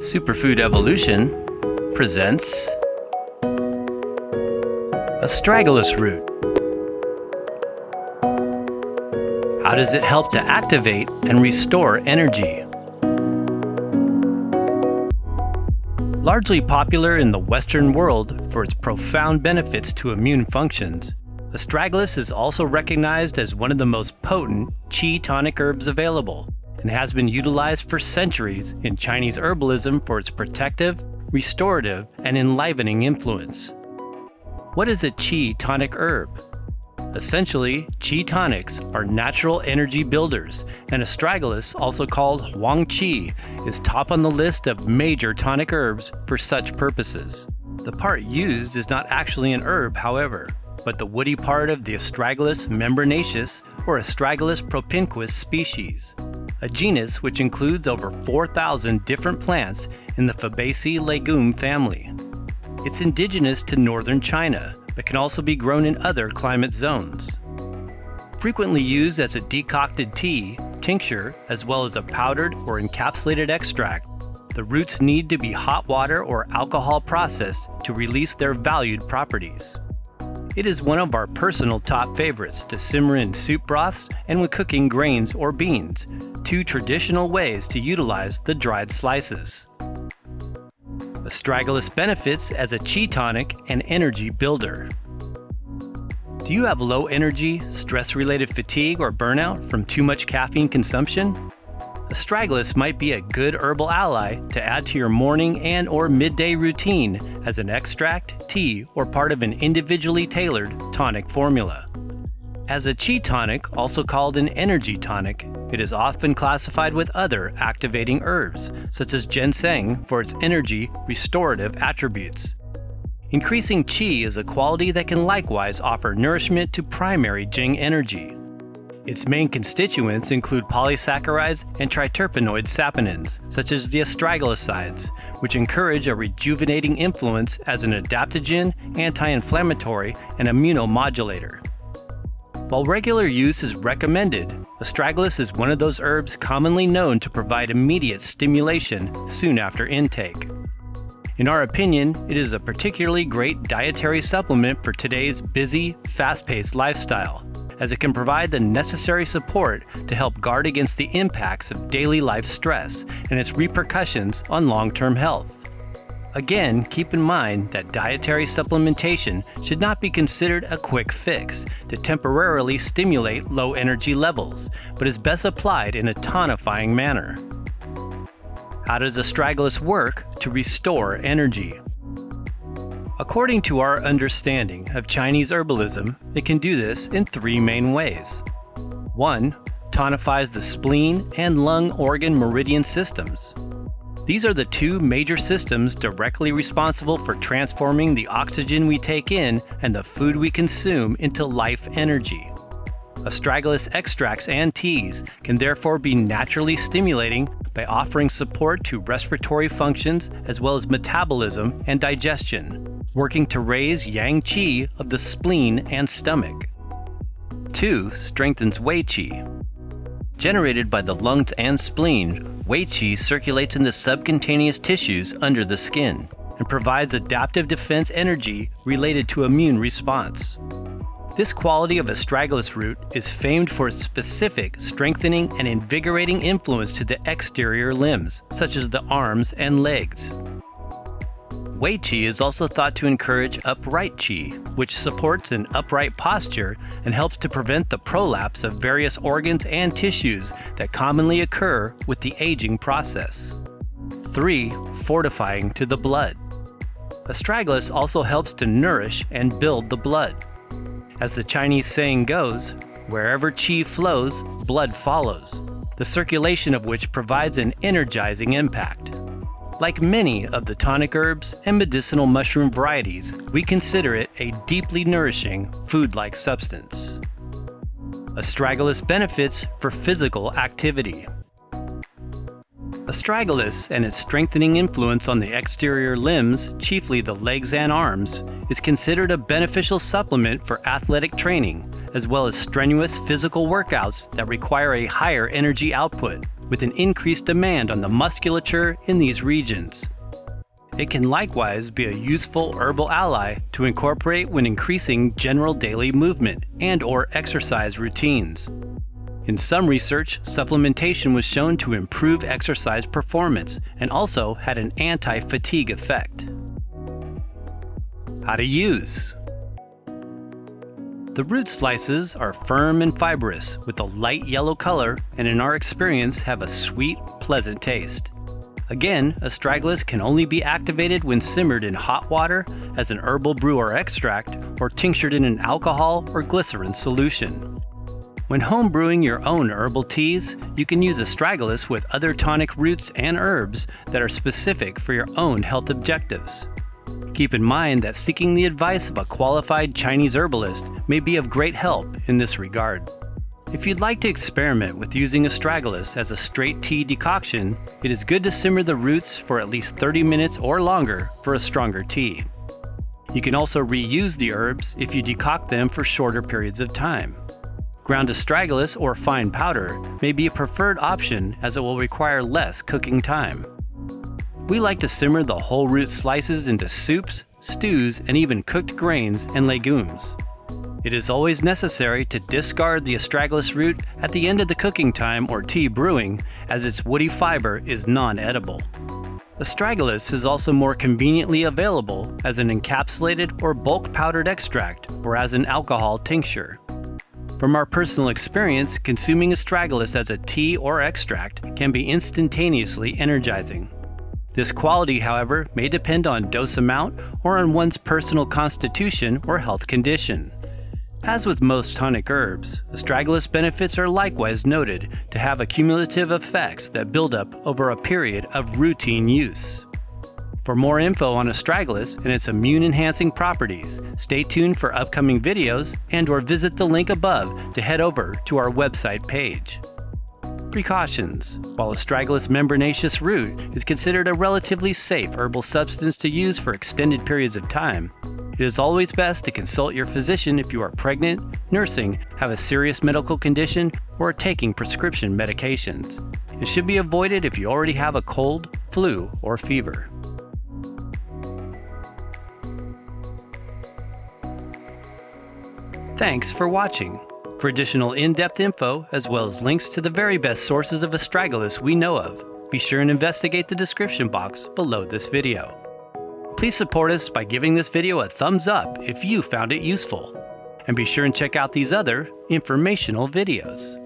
Superfood Evolution presents Astragalus root. How does it help to activate and restore energy? Largely popular in the Western world for its profound benefits to immune functions, astragalus is also recognized as one of the most potent qi tonic herbs available and has been utilized for centuries in Chinese herbalism for its protective, restorative, and enlivening influence. What is a qi tonic herb? Essentially, qi tonics are natural energy builders, and astragalus, also called huang qi, is top on the list of major tonic herbs for such purposes. The part used is not actually an herb, however, but the woody part of the Astragalus membranaceus or Astragalus propinquus species, a genus which includes over 4,000 different plants in the Fabaceae legume family. It's indigenous to northern China, but can also be grown in other climate zones. Frequently used as a decocted tea, tincture, as well as a powdered or encapsulated extract, the roots need to be hot water or alcohol processed to release their valued properties. It is one of our personal top favorites to simmer in soup broths and when cooking grains or beans, two traditional ways to utilize the dried slices. Astragalus benefits as a chi tonic and energy builder. Do you have low energy, stress-related fatigue or burnout from too much caffeine consumption? Astragalus might be a good herbal ally to add to your morning and or midday routine as an extract, tea, or part of an individually tailored tonic formula. As a chi tonic, also called an energy tonic, it is often classified with other activating herbs, such as ginseng for its energy restorative attributes. Increasing qi is a quality that can likewise offer nourishment to primary Jing energy. Its main constituents include polysaccharides and triterpenoid saponins, such as the astragalosides, which encourage a rejuvenating influence as an adaptogen, anti-inflammatory, and immunomodulator. While regular use is recommended, astragalus is one of those herbs commonly known to provide immediate stimulation soon after intake. In our opinion, it is a particularly great dietary supplement for today's busy, fast-paced lifestyle, as it can provide the necessary support to help guard against the impacts of daily life stress and its repercussions on long-term health. Again, keep in mind that dietary supplementation should not be considered a quick fix to temporarily stimulate low energy levels, but is best applied in a tonifying manner. How does astragalus work to restore energy? According to our understanding of Chinese herbalism, it can do this in three main ways. 1. Tonifies the spleen and lung organ meridian systems. These are the two major systems directly responsible for transforming the oxygen we take in and the food we consume into life energy. Astragalus extracts and teas can therefore be naturally stimulating by offering support to respiratory functions as well as metabolism and digestion, working to raise yang qi of the spleen and stomach. 2. Strengthens wei qi. Generated by the lungs and spleen, Wei Qi circulates in the subcutaneous tissues under the skin and provides adaptive defense energy related to immune response. This quality of astragalus root is famed for its specific strengthening and invigorating influence to the exterior limbs, such as the arms and legs. Wei Qi is also thought to encourage upright Qi, which supports an upright posture and helps to prevent the prolapse of various organs and tissues that commonly occur with the aging process. 3. Fortifying to the blood. Astragalus also helps to nourish and build the blood. As the Chinese saying goes, wherever qi flows, blood follows, the circulation of which provides an energizing impact. Like many of the tonic herbs and medicinal mushroom varieties, we consider it a deeply nourishing food-like substance. Astragalus benefits for physical activity. Astragalus and its strengthening influence on the exterior limbs, chiefly the legs and arms, is considered a beneficial supplement for athletic training, as well as strenuous physical workouts that require a higher energy output, with an increased demand on the musculature in these regions. It can likewise be a useful herbal ally to incorporate when increasing general daily movement and or exercise routines. In some research, supplementation was shown to improve exercise performance and also had an anti-fatigue effect. How to use the root slices are firm and fibrous with a light yellow color and in our experience have a sweet, pleasant taste. Again, astragalus can only be activated when simmered in hot water as an herbal brew or extract or tinctured in an alcohol or glycerin solution. When home brewing your own herbal teas, you can use astragalus with other tonic roots and herbs that are specific for your own health objectives. Keep in mind that seeking the advice of a qualified Chinese herbalist may be of great help in this regard. If you'd like to experiment with using astragalus as a straight tea decoction, it is good to simmer the roots for at least 30 minutes or longer for a stronger tea. You can also reuse the herbs if you decoct them for shorter periods of time. Ground astragalus or fine powder may be a preferred option as it will require less cooking time. We like to simmer the whole root slices into soups, stews, and even cooked grains and legumes. It is always necessary to discard the astragalus root at the end of the cooking time or tea brewing, as its woody fiber is non-edible. Astragalus is also more conveniently available as an encapsulated or bulk powdered extract or as an alcohol tincture. From our personal experience, consuming astragalus as a tea or extract can be instantaneously energizing. This quality, however, may depend on dose amount or on one's personal constitution or health condition. As with most tonic herbs, astragalus benefits are likewise noted to have accumulative effects that build up over a period of routine use. For more info on astragalus and its immune-enhancing properties, stay tuned for upcoming videos and or visit the link above to head over to our website page. Precautions. While astragalus membranaceus root is considered a relatively safe herbal substance to use for extended periods of time, it is always best to consult your physician if you are pregnant, nursing, have a serious medical condition, or are taking prescription medications. It should be avoided if you already have a cold, flu, or fever. Thanks for watching. For additional in-depth info, as well as links to the very best sources of astragalus we know of, be sure and investigate the description box below this video. Please support us by giving this video a thumbs up if you found it useful. And be sure and check out these other informational videos.